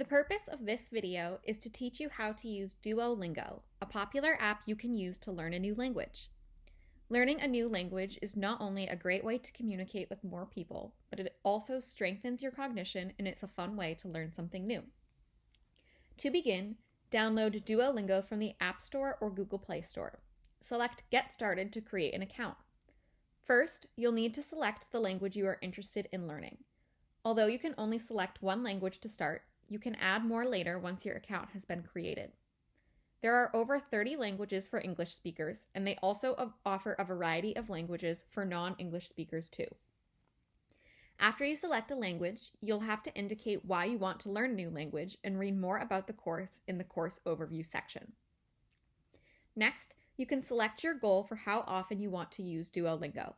The purpose of this video is to teach you how to use Duolingo, a popular app you can use to learn a new language. Learning a new language is not only a great way to communicate with more people, but it also strengthens your cognition and it's a fun way to learn something new. To begin, download Duolingo from the App Store or Google Play Store. Select Get Started to create an account. First, you'll need to select the language you are interested in learning. Although you can only select one language to start, you can add more later once your account has been created. There are over 30 languages for English speakers, and they also offer a variety of languages for non English speakers too. After you select a language, you'll have to indicate why you want to learn a new language and read more about the course in the course overview section. Next, you can select your goal for how often you want to use Duolingo.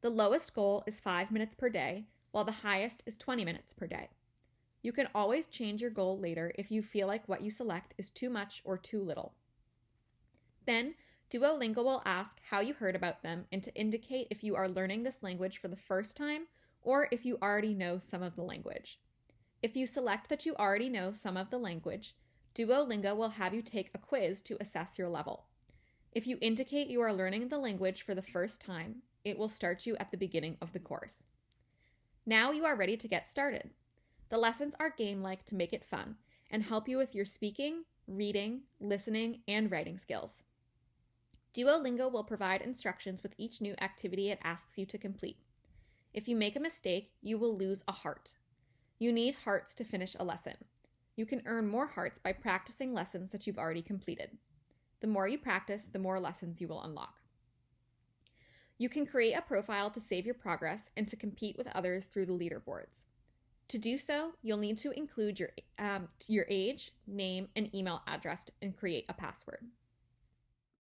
The lowest goal is 5 minutes per day, while the highest is 20 minutes per day. You can always change your goal later if you feel like what you select is too much or too little. Then, Duolingo will ask how you heard about them and to indicate if you are learning this language for the first time or if you already know some of the language. If you select that you already know some of the language, Duolingo will have you take a quiz to assess your level. If you indicate you are learning the language for the first time, it will start you at the beginning of the course. Now you are ready to get started. The lessons are game-like to make it fun and help you with your speaking, reading, listening, and writing skills. Duolingo will provide instructions with each new activity it asks you to complete. If you make a mistake, you will lose a heart. You need hearts to finish a lesson. You can earn more hearts by practicing lessons that you've already completed. The more you practice, the more lessons you will unlock. You can create a profile to save your progress and to compete with others through the leaderboards. To do so, you'll need to include your, um, your age, name, and email address and create a password.